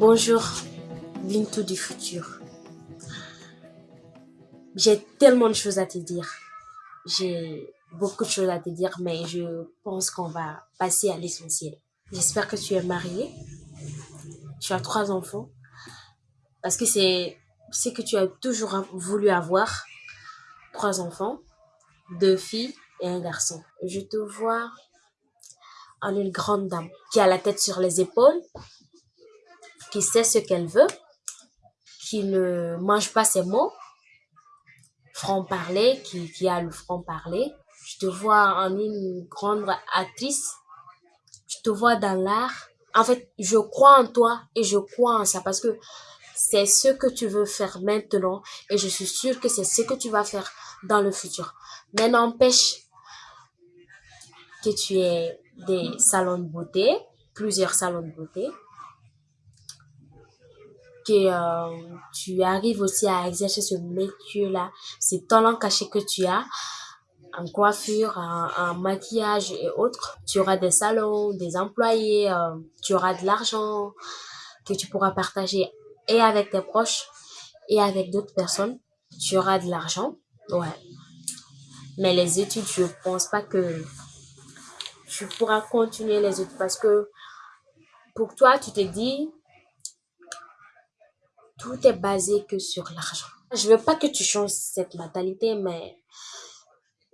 Bonjour, Bintou du futur. J'ai tellement de choses à te dire. J'ai beaucoup de choses à te dire, mais je pense qu'on va passer à l'essentiel. J'espère que tu es marié. Tu as trois enfants. Parce que c'est ce que tu as toujours voulu avoir. Trois enfants, deux filles et un garçon. Je te vois en une grande dame qui a la tête sur les épaules, qui sait ce qu'elle veut, qui ne mange pas ses mots, franc-parler, qui, a le franc-parler. Je te vois en une grande actrice. Je te vois dans l'art. En fait, je crois en toi et je crois en ça parce que c'est ce que tu veux faire maintenant et je suis sûre que c'est ce que tu vas faire dans le futur. Mais n'empêche que tu aies des salons de beauté, plusieurs salons de beauté, que euh, tu arrives aussi à exercer ce métier-là, ces talents cachés que tu as en coiffure, en, maquillage et autres. Tu auras des salons, des employés, euh, tu auras de l'argent que tu pourras partager et avec tes proches et avec d'autres personnes. Tu auras de l'argent, ouais. Mais les études, je pense pas que tu pourras continuer les études parce que pour toi, tu te dis, tout est basé que sur l'argent. Je veux pas que tu changes cette mentalité, mais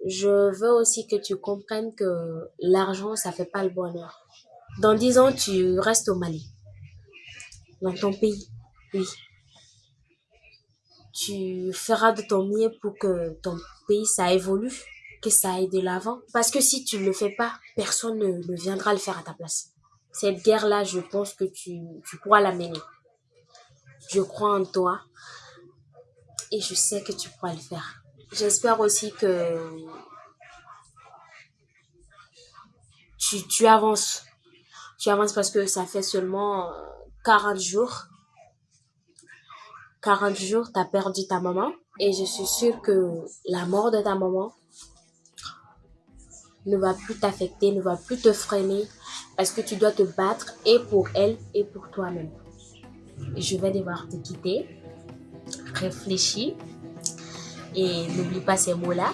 je veux aussi que tu comprennes que l'argent, ça fait pas le bonheur. Dans dix ans, tu restes au Mali, dans ton pays, oui. Tu feras de ton mieux pour que ton pays, ça évolue, que ça aille de l'avant. Parce que si tu ne le fais pas, personne ne, ne viendra le faire à ta place. Cette guerre-là, je pense que tu, tu pourras la mener. Je crois en toi et je sais que tu pourras le faire. J'espère aussi que tu, avances. Tu avances parce que ça fait seulement 40 jours. 40 jours, tu as perdu ta maman. Et je suis sûre que la mort de ta maman ne va plus t'affecter, ne va plus te freiner parce que tu dois te battre et pour elle et pour toi-même. Je vais devoir te quitter. Réfléchis et n'oublie pas ces mots-là.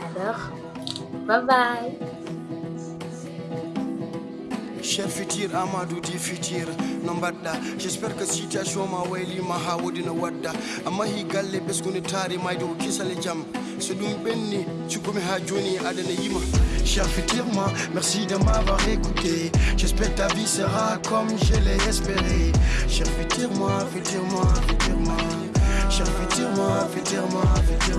Alors, bye bye. cher futur amadou di futur no j'espère que situation ma waylima ha wodi no wadda amma hi galle ɓesguni taari mayde ko kisale jaam so ɗum ɓenni cukkumi ha joni adana yima cher moi merci de m'avoir écouté. J'espère ta vie sera comme je l'ai espéré. Cher moi futur moi cher moi futur